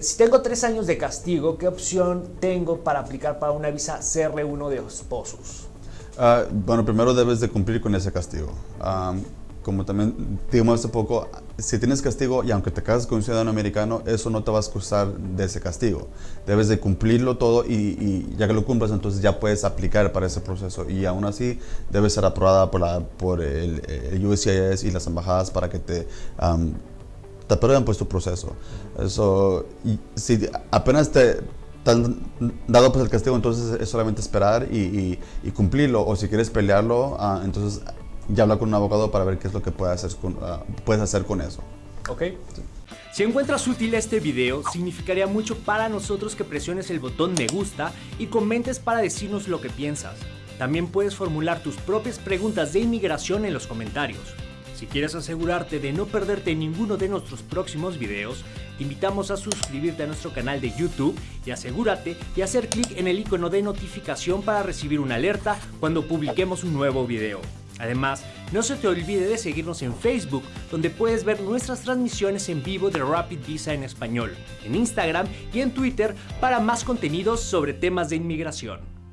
Si tengo tres años de castigo, ¿qué opción tengo para aplicar para una visa CR1 de esposos? Ah, bueno, primero debes de cumplir con ese castigo. Ah, como también dijimos hace poco, si tienes castigo y aunque te cases con un ciudadano americano, eso no te va a excusar de ese castigo. Debes de cumplirlo todo y, ya que lo cumplas, entonces ya puedes aplicar para ese proceso. Y aún así, debe ser aprobada por, la, por el, el, USCIS y las embajadas para que te, te aprueben pues tu proceso. Eso, y si apenas te, han dado pues el castigo, entonces es solamente esperar y, cumplirlo. O si quieres pelearlo, ah, entonces ya habla con un abogado para ver qué es lo que puedes hacer con, ah, puedes hacer con eso. Ok. Si encuentras útil este video, significaría mucho para nosotros que presiones el botón me gusta y comentes para decirnos lo que piensas. También puedes formular tus propias preguntas de inmigración en los comentarios. Si quieres asegurarte de no perderte ninguno de nuestros próximos videos, te invitamos a suscribirte a nuestro canal de YouTube y asegúrate de hacer clic en el icono de notificación para recibir una alerta cuando publiquemos un nuevo video. Además, no se te olvide de seguirnos en Facebook, donde puedes ver nuestras transmisiones en vivo de Rapid Visa en español, en Instagram y en Twitter para más contenidos sobre temas de inmigración.